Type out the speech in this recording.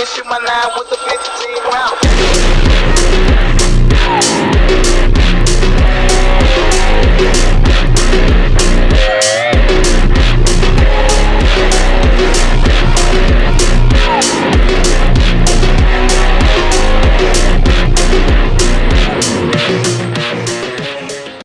nigga, shoot my nine with the 15 round.